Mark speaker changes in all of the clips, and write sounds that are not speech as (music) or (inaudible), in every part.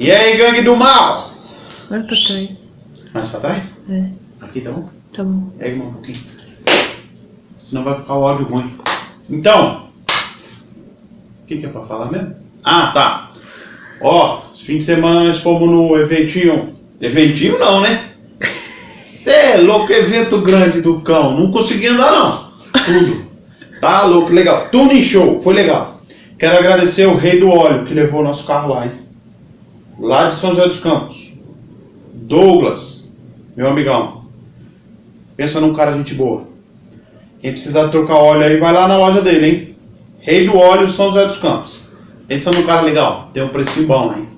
Speaker 1: E aí, gangue do mal?
Speaker 2: Vai pra trás.
Speaker 1: Mais pra trás?
Speaker 2: É,
Speaker 1: Aqui tá bom?
Speaker 2: tá bom.
Speaker 1: Pega mais um pouquinho. Senão vai ficar o áudio ruim. Então, o que, que é pra falar mesmo? Ah, tá. Ó, esse fim de semana nós fomos no eventinho. Eventinho não, né? (laughs) Cê é louco, evento grande do cão. Não consegui andar não. Tudo. Tá louco, legal. Tuning show, foi legal. Quero agradecer o rei do óleo que levou o nosso carro lá, hein? Lá de São José dos Campos. Douglas, meu amigão. Pensa num cara gente boa. Quem precisar trocar óleo aí, vai lá na loja dele, hein? Rei do óleo São José dos Campos. Pensa num cara legal. Tem um precinho bom, hein?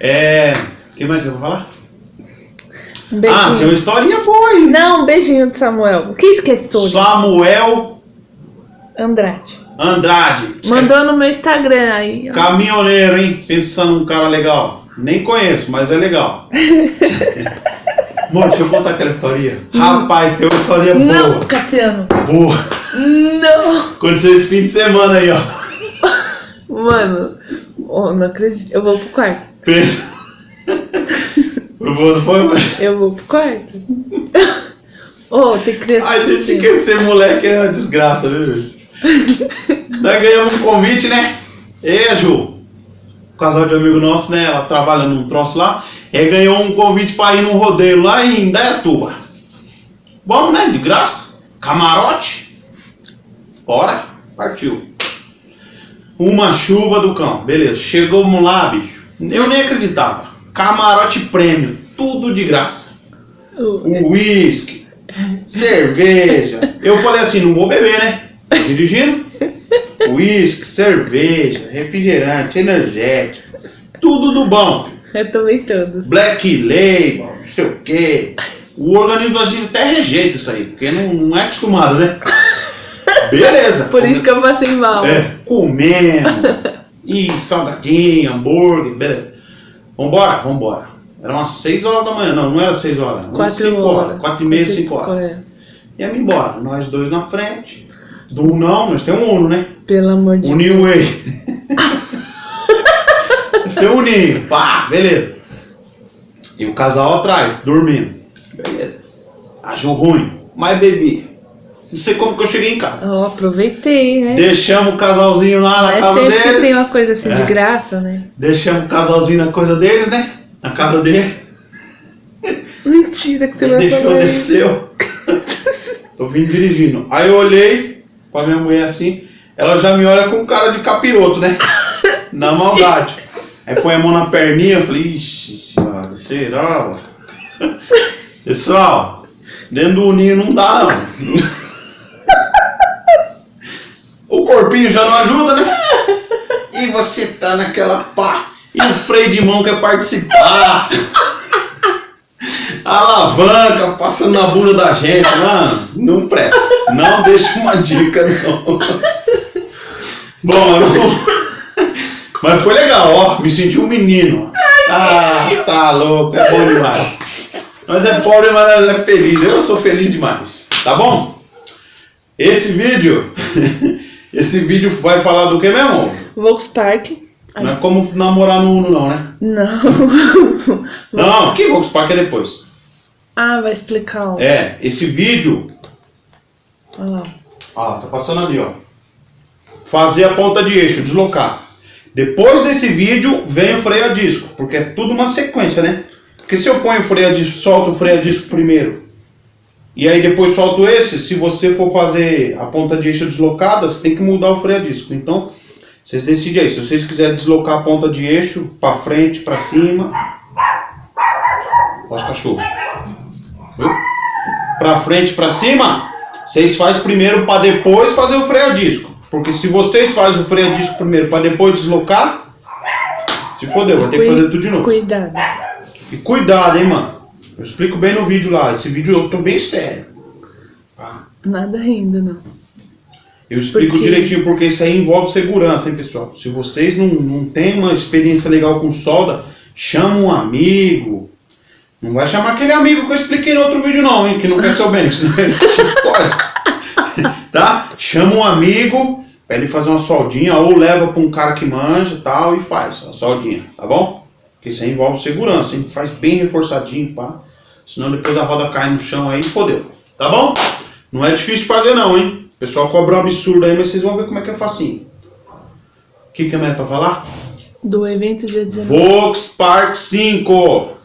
Speaker 1: É. O que mais que eu vou falar?
Speaker 2: Um
Speaker 1: Ah,
Speaker 2: beijinho.
Speaker 1: tem uma historinha boa aí.
Speaker 2: Não, um beijinho de Samuel. O que esqueceu?
Speaker 1: Samuel
Speaker 2: Andrade.
Speaker 1: Andrade.
Speaker 2: Mandou no meu Instagram aí. ó.
Speaker 1: Caminhoneiro, hein? Pensando num cara legal. Nem conheço, mas é legal. (laughs) Amor, deixa eu contar aquela historinha. Rapaz, tem uma historinha
Speaker 2: Não,
Speaker 1: boa.
Speaker 2: Cassiano.
Speaker 1: Boa.
Speaker 2: Não.
Speaker 1: Aconteceu esse fim de semana aí, ó. (laughs)
Speaker 2: Mano, oh, não acredito. Eu vou pro quarto.
Speaker 1: Pensa. Foi bom, não foi, mãe?
Speaker 2: Eu vou pro quarto. (laughs) Ô, tem criança.
Speaker 1: A gente quer ser moleque é uma desgraça, viu, gente? Nós ganhamos um convite, né? E a Ju, casal de amigo nosso, né? Ela trabalha num troço lá. E ganhou um convite pra ir num rodeio lá em Indaiatuba. Bom, né? De graça. Camarote. Bora. Partiu. Uma chuva do cão. Beleza. Chegamos lá, bicho. Eu nem acreditava. Camarote prêmio. Tudo de graça uísque, cerveja. Eu falei assim, não vou beber, né? Tô dirigindo. Uísque, cerveja, refrigerante, energético. Tudo do bom, filho.
Speaker 2: Eu tomei todos.
Speaker 1: Black Label, não sei o quê. O organismo da gente até rejeita isso aí, porque não, não é acostumado, né? Beleza.
Speaker 2: Por isso que eu passei mal.
Speaker 1: É, comendo. E salgadinho, hambúrguer, beleza. Vambora, vambora. Era umas 6 horas da manhã, não, não era 6 horas. Umas
Speaker 2: Quatro
Speaker 1: 5
Speaker 2: horas.
Speaker 1: horas. 4 e meia, 5 horas.
Speaker 2: É,
Speaker 1: Íamos embora, nós dois na frente. Do não, nós temos um Uno, né?
Speaker 2: Pelo amor de
Speaker 1: Um
Speaker 2: Deus.
Speaker 1: New Way. nós temos um pá, beleza. E o casal atrás, dormindo. Beleza. Acho ruim, mas bebi. Não sei como que eu cheguei em casa.
Speaker 2: Ó, aproveitei, né?
Speaker 1: Deixamos o casalzinho lá na casa
Speaker 2: sempre que tem
Speaker 1: deles.
Speaker 2: uma coisa assim
Speaker 1: É.
Speaker 2: de graça, né?
Speaker 1: Deixamos o casalzinho na coisa deles, né? Na casa deles.
Speaker 2: Mentira que você vai
Speaker 1: deixou, desceu. (laughs) Tô vindo dirigindo. Aí eu olhei pra minha mulher assim, ela já me olha com cara de capiroto, né? (laughs) Na maldade. Aí põe a mão na perninha, eu falei, ixi, será? (laughs) Pessoal, dentro do ninho não dá não. (laughs) O corpinho já não ajuda, né? E você tá naquela pá. E o freio de mão quer participar. Alavanca passando na bunda da gente, mano. Não presta. Não deixa uma dica, não. Bom, não- mas foi legal, ó. Me senti um menino. Ah, tá louco. É bom demais. Nós é pobre, mas nós é feliz. Eu sou feliz demais. Tá bom? Esse vídeo. (laughs) Esse vídeo vai falar do que mesmo?
Speaker 2: Volkspark.
Speaker 1: Não é como namorar no Uno, não, né?
Speaker 2: Não. (laughs)
Speaker 1: Não, que Volkswagen é depois.
Speaker 2: Ah, vai explicar. ó.
Speaker 1: É, esse vídeo
Speaker 2: Olha lá.
Speaker 1: Ah, tá passando ali, ó. Fazer a ponta de eixo, deslocar. Depois desse vídeo vem o freio a disco, porque é tudo uma sequência, né? Porque se eu ponho o freio a disco, solto o freio a disco primeiro, e aí depois solto esse, se você for fazer a ponta de eixo deslocada, você tem que mudar o freio a disco. Então, vocês decidem aí. Se vocês quiserem deslocar a ponta de eixo para frente, para cima. Olha os cachorros. Viu? Para frente, para cima, vocês fazem primeiro para depois fazer o freio a disco. Porque se vocês fazem o freio a disco primeiro para depois deslocar, se fodeu, vai ter que fazer tudo de novo.
Speaker 2: Cuidado.
Speaker 1: E cuidado, hein, mano. Eu explico bem no vídeo lá. Esse vídeo eu tô bem sério. Tá?
Speaker 2: Nada rindo, não.
Speaker 1: Eu explico
Speaker 2: Porque-
Speaker 1: direitinho porque isso aí envolve segurança, hein, pessoal. Se vocês não, não têm uma experiência legal com solda, chama um amigo. Não vai chamar aquele amigo que eu expliquei no outro vídeo, não, hein, que não quer seu bem, senão ele te pode. (laughs) tá? Chama um amigo pra ele fazer uma soldinha ou leva pra um cara que manja e tal e faz a soldinha, tá bom? Porque isso aí envolve segurança, hein? Faz bem reforçadinho, pá. Senão depois a roda cai no chão aí, fodeu. Tá bom? Não é difícil de fazer não, hein? O pessoal cobra um absurdo aí, mas vocês vão ver como é que é facinho. O que, que é mais pra falar?
Speaker 2: Do evento dia 19.
Speaker 1: Vox Park 5.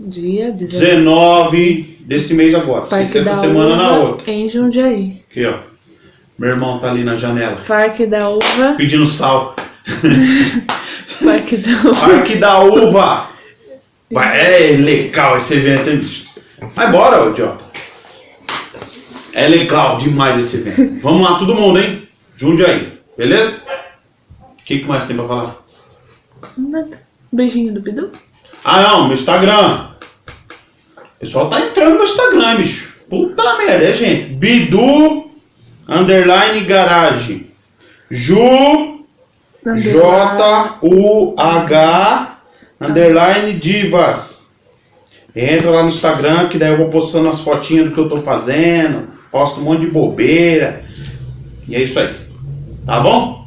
Speaker 2: Dia 19.
Speaker 1: 19 desse mês agora. Ser essa semana na
Speaker 2: Uva
Speaker 1: outra.
Speaker 2: Em Jundiaí.
Speaker 1: Aqui, ó. Meu irmão tá ali na janela.
Speaker 2: Parque da Uva.
Speaker 1: Pedindo sal. (laughs)
Speaker 2: Parque da Uva.
Speaker 1: Parque da Uva. É legal esse evento, hein, bicho? Vai embora, ô idiota. É legal demais esse evento. (laughs) Vamos lá, todo mundo, hein? Jundiaí. Beleza? O que, que mais tem pra falar?
Speaker 2: Nada. Beijinho do Bidu.
Speaker 1: Ah, não, meu Instagram. O pessoal tá entrando no meu Instagram, bicho. Puta merda, é gente. Bidu underline garage. Ju J-U-H underline divas. Entra lá no Instagram que daí eu vou postando as fotinhas do que eu tô fazendo. Posto um monte de bobeira. E é isso aí. Tá bom?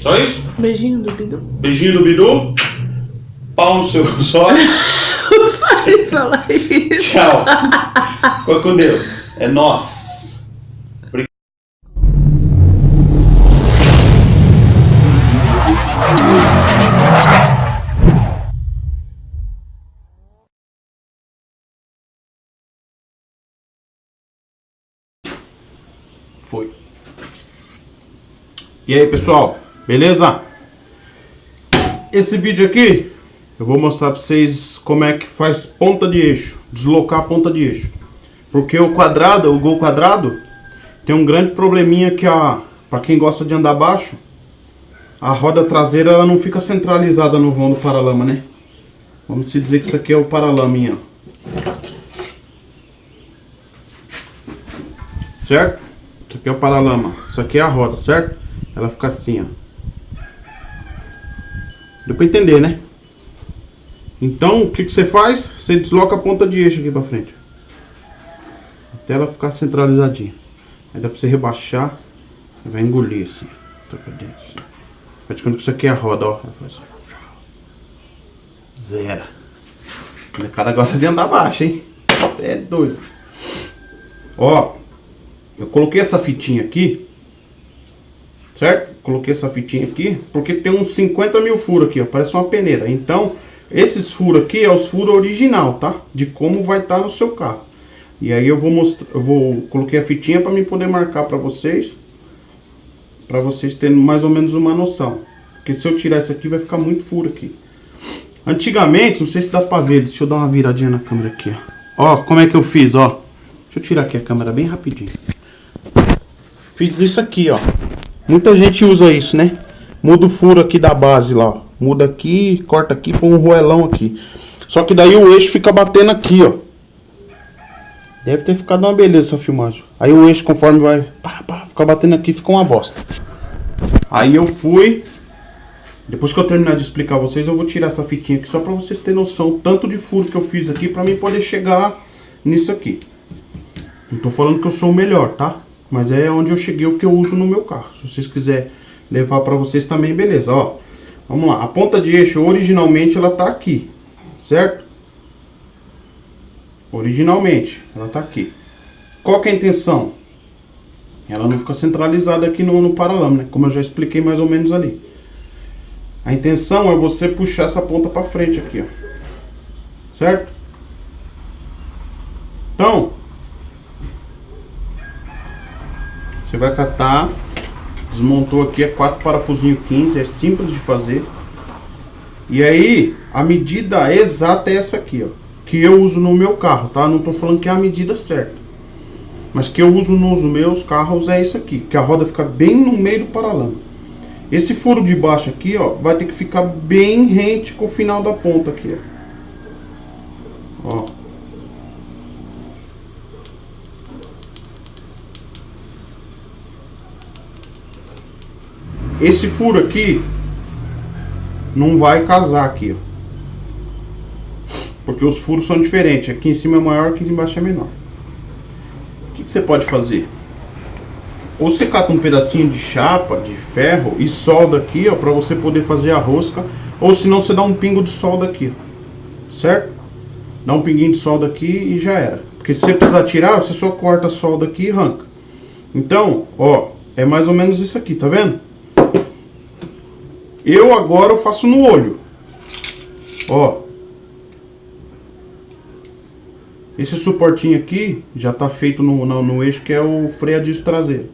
Speaker 1: Só isso?
Speaker 2: Beijinho do Bidu.
Speaker 1: Beijinho do Bidu. Pau no seu (laughs) olhos.
Speaker 2: Pode falar isso.
Speaker 1: Tchau. Fica com Deus. É nós. Foi. E aí, pessoal? Beleza? Esse vídeo aqui eu vou mostrar para vocês como é que faz ponta de eixo, deslocar a ponta de eixo. Porque o quadrado, o gol quadrado, tem um grande probleminha que a para quem gosta de andar baixo, a roda traseira ela não fica centralizada no vão do paralama, né? Vamos se dizer que isso aqui é o paralaminha. Certo? Isso aqui é o paralama, isso aqui é a roda, certo? Ela fica assim, ó. Deu pra entender, né? Então, o que, que você faz? Você desloca a ponta de eixo aqui pra frente. Até ela ficar centralizadinha. Aí dá pra você rebaixar. Vai engolir assim. Tá pra dentro. Assim. Praticando que isso aqui é a roda, ó. Assim. Zero. O cara gosta de andar baixo, hein? Você é doido. Ó. Eu coloquei essa fitinha aqui. Certo? Coloquei essa fitinha aqui. Porque tem uns 50 mil furos aqui, ó. Parece uma peneira. Então... Esses furos aqui é os furos original, tá? De como vai estar tá no seu carro. E aí eu vou mostrar, eu vou coloquei a fitinha para mim poder marcar para vocês, para vocês terem mais ou menos uma noção. Porque se eu tirar isso aqui vai ficar muito furo aqui. Antigamente, não sei se dá para ver, deixa eu dar uma viradinha na câmera aqui, ó. Ó, como é que eu fiz, ó. Deixa eu tirar aqui a câmera bem rapidinho. Fiz isso aqui, ó. Muita gente usa isso, né? Muda o furo aqui da base lá, ó. Muda aqui, corta aqui, põe um roelão aqui. Só que daí o eixo fica batendo aqui, ó. Deve ter ficado uma beleza essa filmagem. Aí o eixo, conforme vai pá, pá, ficar batendo aqui, fica uma bosta. Aí eu fui. Depois que eu terminar de explicar vocês, eu vou tirar essa fitinha aqui só pra vocês terem noção tanto de furo que eu fiz aqui pra mim poder chegar nisso aqui. Não tô falando que eu sou o melhor, tá? Mas é onde eu cheguei o que eu uso no meu carro. Se vocês quiserem levar pra vocês também, beleza, ó. Vamos lá, a ponta de eixo originalmente ela tá aqui, certo? Originalmente, ela tá aqui. Qual que é a intenção? Ela não fica centralizada aqui no, no paralama, né? Como eu já expliquei mais ou menos ali. A intenção é você puxar essa ponta para frente aqui, ó. Certo? Então, você vai catar Desmontou aqui, é quatro parafusinhos 15, é simples de fazer. E aí, a medida exata é essa aqui, ó. Que eu uso no meu carro, tá? Não tô falando que é a medida certa. Mas que eu uso nos meus carros é isso aqui. Que a roda fica bem no meio do paralama. Esse furo de baixo aqui, ó, vai ter que ficar bem rente com o final da ponta aqui, ó. Ó. Esse furo aqui não vai casar aqui, ó. Porque os furos são diferentes. Aqui em cima é maior, aqui embaixo é menor. O que, que você pode fazer? Ou você cata um pedacinho de chapa, de ferro e solda aqui, ó, para você poder fazer a rosca Ou senão você dá um pingo de solda aqui, certo? Dá um pinguinho de solda aqui e já era. Porque se você precisar tirar, você só corta a solda aqui e arranca. Então, ó, é mais ou menos isso aqui, tá vendo? Eu agora eu faço no olho. Ó. Esse suportinho aqui já tá feito no, no, no eixo que é o freio a disco traseiro.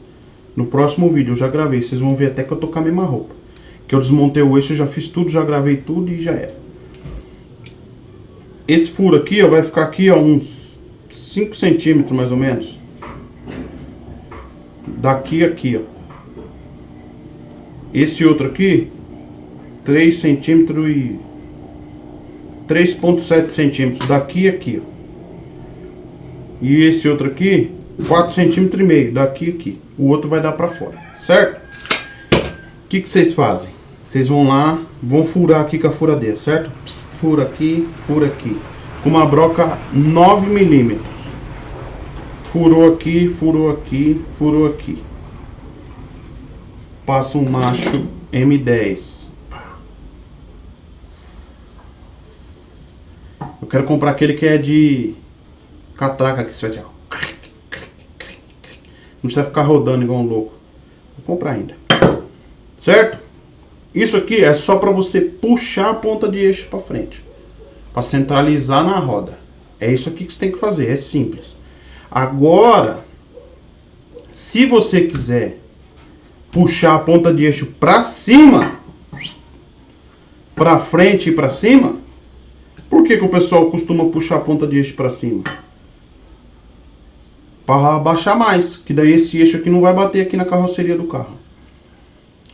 Speaker 1: No próximo vídeo eu já gravei, vocês vão ver até que eu tô com a mesma roupa. Que eu desmontei o eixo, já fiz tudo, já gravei tudo e já era. Esse furo aqui, ó, vai ficar aqui, ó, uns 5 centímetros mais ou menos. Daqui aqui, ó. Esse outro aqui, 3 centímetros e 3.7 centímetros daqui e aqui, ó. E esse outro aqui, 4 centímetros e meio daqui e aqui. O outro vai dar pra fora, certo? O que, que vocês fazem? Vocês vão lá, vão furar aqui com a furadeira, certo? Fura aqui, fura aqui. Com uma broca 9 milímetros. Furou aqui, furou aqui, furou aqui. Passa um macho M10. Eu quero comprar aquele que é de catraca que você vai Não precisa ficar rodando igual um louco. Vou comprar ainda. Certo? Isso aqui é só para você puxar a ponta de eixo para frente. Para centralizar na roda. É isso aqui que você tem que fazer. É simples. Agora, se você quiser puxar a ponta de eixo para cima, para frente e para cima, por que, que o pessoal costuma puxar a ponta de eixo para cima? Para abaixar mais, que daí esse eixo aqui não vai bater aqui na carroceria do carro.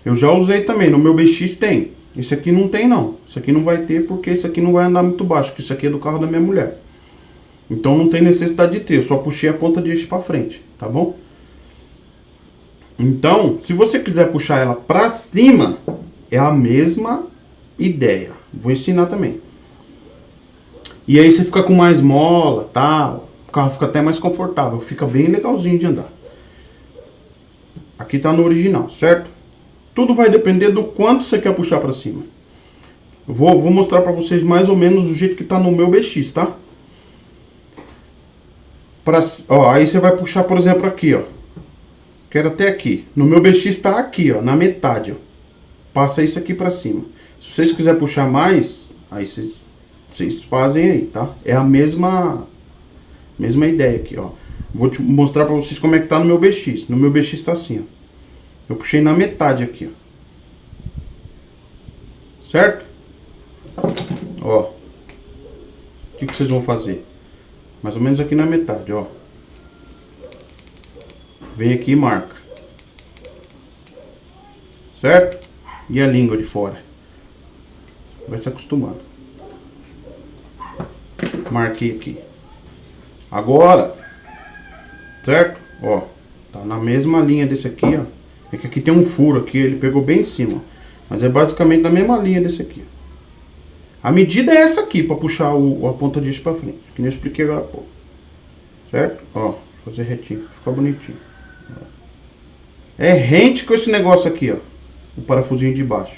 Speaker 1: Eu já usei também, no meu BX tem. Esse aqui não tem não. Esse aqui não vai ter porque esse aqui não vai andar muito baixo, que isso aqui é do carro da minha mulher. Então não tem necessidade de ter, eu só puxei a ponta de eixo para frente, tá bom? Então, se você quiser puxar ela para cima, é a mesma ideia. Vou ensinar também. E aí você fica com mais mola, tal. O carro fica até mais confortável, fica bem legalzinho de andar. Aqui tá no original, certo? Tudo vai depender do quanto você quer puxar para cima. Vou, vou mostrar para vocês mais ou menos do jeito que tá no meu BX, tá? Pra, ó, aí você vai puxar, por exemplo, aqui, ó. Quero até aqui. No meu BX tá aqui, ó, na metade, ó. Passa isso aqui para cima. Se vocês quiserem puxar mais, aí vocês vocês fazem aí, tá? É a mesma mesma ideia aqui, ó. Vou te mostrar pra vocês como é que tá no meu BX. No meu BX tá assim, ó. Eu puxei na metade aqui, ó. Certo? Ó. O que, que vocês vão fazer? Mais ou menos aqui na metade, ó. Vem aqui e marca. Certo? E a língua de fora. Vai se acostumando. Marquei aqui. Agora, certo? Ó, tá na mesma linha desse aqui, ó. É que aqui tem um furo aqui, ele pegou bem em cima. Mas é basicamente na mesma linha desse aqui. A medida é essa aqui, para puxar o, a ponta disso para frente. Que nem eu expliquei agora pouco. Certo? Ó, fazer retinho, fica bonitinho. É rente com esse negócio aqui, ó. O parafusinho de baixo.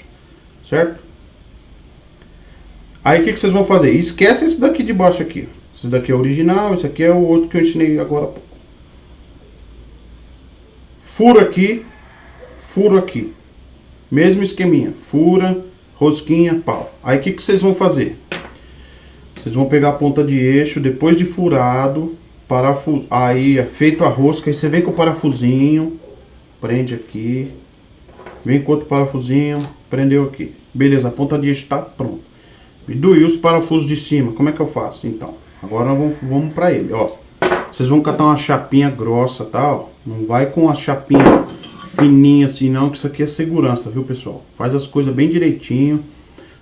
Speaker 1: Certo? Aí o que, que vocês vão fazer? Esquece esse daqui de baixo aqui. Esse daqui é original, esse aqui é o outro que eu ensinei agora Furo aqui, furo aqui. Mesmo esqueminha. Fura, rosquinha, pau. Aí o que, que vocês vão fazer? Vocês vão pegar a ponta de eixo, depois de furado, parafuso, aí é feito a rosca, aí você vem com o parafusinho, prende aqui, vem com outro parafusinho, prendeu aqui. Beleza, a ponta de eixo está pronta. E doí os parafusos de cima, como é que eu faço? Então, agora vamos, vamos para ele, ó. Vocês vão catar uma chapinha grossa, tal. Tá, não vai com a chapinha fininha assim não, que isso aqui é segurança, viu pessoal? Faz as coisas bem direitinho,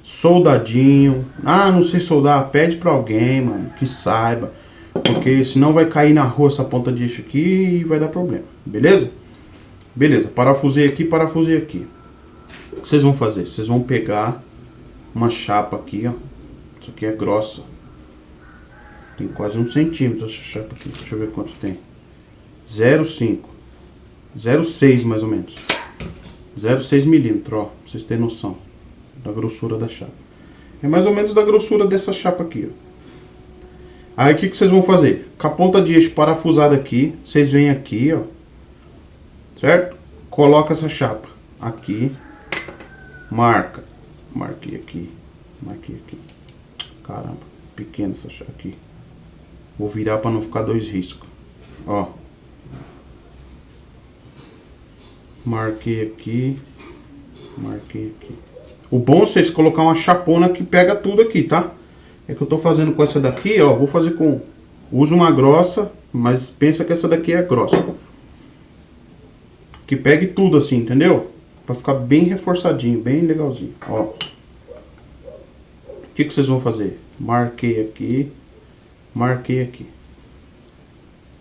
Speaker 1: soldadinho. Ah, não sei soldar, pede para alguém, mano, que saiba. Porque senão vai cair na rua essa ponta de eixo aqui e vai dar problema, beleza? Beleza, parafusei aqui, parafusei aqui. O que vocês vão fazer? Vocês vão pegar uma chapa aqui, ó. Isso aqui é grossa. Tem quase um centímetro essa chapa aqui. Deixa eu ver quanto tem. 0,5. 0,6 mais ou menos. 0,6 milímetros, ó. Pra vocês terem noção da grossura da chapa. É mais ou menos da grossura dessa chapa aqui, ó. Aí o que, que vocês vão fazer? Com a ponta de eixo parafusada aqui, vocês vêm aqui, ó. Certo? Coloca essa chapa aqui. Marca. Marquei aqui. Marquei aqui. Caramba, pequena essa aqui. Vou virar para não ficar dois riscos. Ó. Marquei aqui. Marquei aqui. O bom é vocês colocar uma chapona que pega tudo aqui, tá? É que eu tô fazendo com essa daqui, ó. Vou fazer com... Uso uma grossa, mas pensa que essa daqui é grossa. Que pegue tudo assim, entendeu? Pra ficar bem reforçadinho, bem legalzinho, ó. O que, que vocês vão fazer? Marquei aqui. Marquei aqui.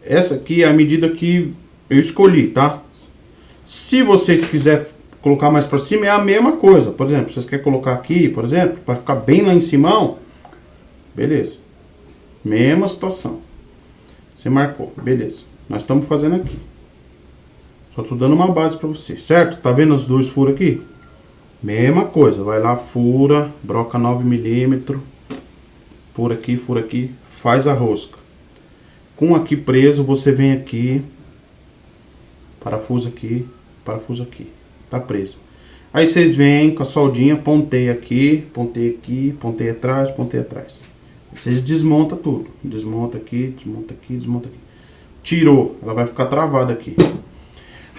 Speaker 1: Essa aqui é a medida que eu escolhi, tá? Se vocês quiserem colocar mais para cima, é a mesma coisa. Por exemplo, vocês querem colocar aqui, por exemplo, para ficar bem lá em cima, beleza. Mesma situação. Você marcou, beleza. Nós estamos fazendo aqui. Só tô dando uma base para vocês, certo? Tá vendo os dois furos aqui? Mesma coisa, vai lá, fura, broca 9 milímetros, fura aqui, fura aqui, faz a rosca. Com aqui preso, você vem aqui, parafuso aqui, parafuso aqui. Tá preso. Aí vocês vêm com a soldinha, pontei aqui, pontei aqui, pontei atrás, pontei atrás. Vocês desmontam tudo. Desmonta aqui, desmonta aqui, desmonta aqui. Tirou, ela vai ficar travada aqui.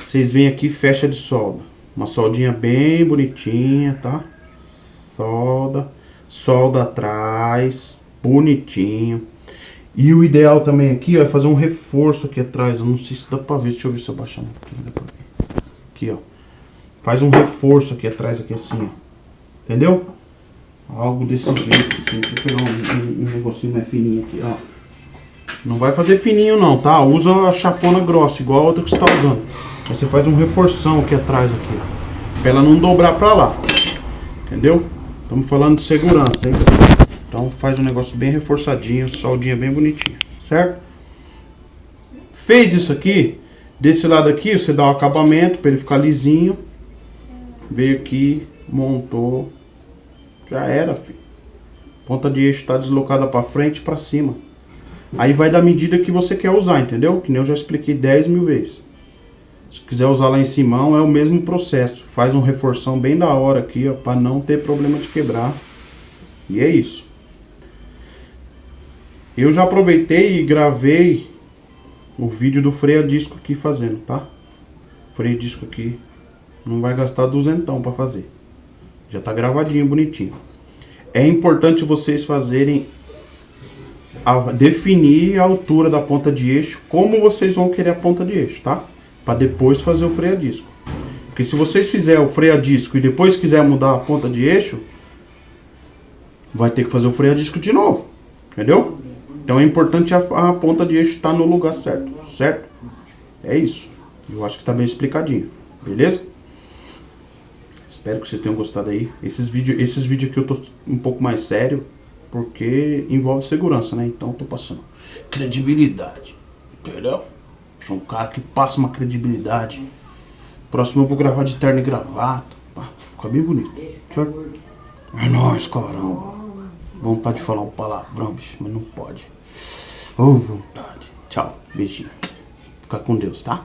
Speaker 1: Vocês vêm aqui fecha de solda. Uma soldinha bem bonitinha, tá? Solda, solda atrás, bonitinho. E o ideal também aqui, ó, é fazer um reforço aqui atrás. Eu não sei se dá pra ver. Deixa eu ver se eu baixar um pouquinho. Aqui, ó. Faz um reforço aqui atrás, aqui assim, ó. Entendeu? Algo desse jeito, assim. Deixa eu pegar um, um, um negocinho mais fininho aqui, ó. Não vai fazer fininho não, tá? Usa a chapona grossa, igual a outra que você tá usando. Aí você faz um reforção aqui atrás, aqui, ó. Pra ela não dobrar pra lá. Entendeu? Estamos falando de segurança, hein? Então faz um negócio bem reforçadinho, soldinha bem bonitinha, certo? Fez isso aqui, desse lado aqui você dá o um acabamento para ele ficar lisinho. Veio aqui, montou, já era, filho. Ponta de eixo está deslocada para frente e para cima. Aí vai da medida que você quer usar, entendeu? Que nem eu já expliquei 10 mil vezes. Se quiser usar lá em cima, é o mesmo processo. Faz um reforção bem da hora aqui, ó, para não ter problema de quebrar. E é isso. Eu já aproveitei e gravei o vídeo do freio a disco aqui fazendo, tá? Freio a disco aqui não vai gastar duzentão para fazer. Já tá gravadinho, bonitinho. É importante vocês fazerem a, definir a altura da ponta de eixo, como vocês vão querer a ponta de eixo, tá? Para depois fazer o freio a disco. Porque se vocês fizerem o freio a disco e depois quiser mudar a ponta de eixo, vai ter que fazer o freio a disco de novo. Entendeu? Então é importante a, a ponta de eixo estar tá no lugar certo, certo? É isso. Eu acho que está bem explicadinho, beleza? Espero que vocês tenham gostado aí. Esses vídeos esses vídeos aqui eu tô um pouco mais sério, porque envolve segurança, né? Então eu tô passando credibilidade, entendeu? Sou um cara que passa uma credibilidade. Próximo eu vou gravar de terno e gravata. Fica bem bonito? É nóis, caramba. Vontade de falar um palavrão, bicho, mas não pode. Oh, vontade. Tchau. Beijinho. Fica com Deus, tá?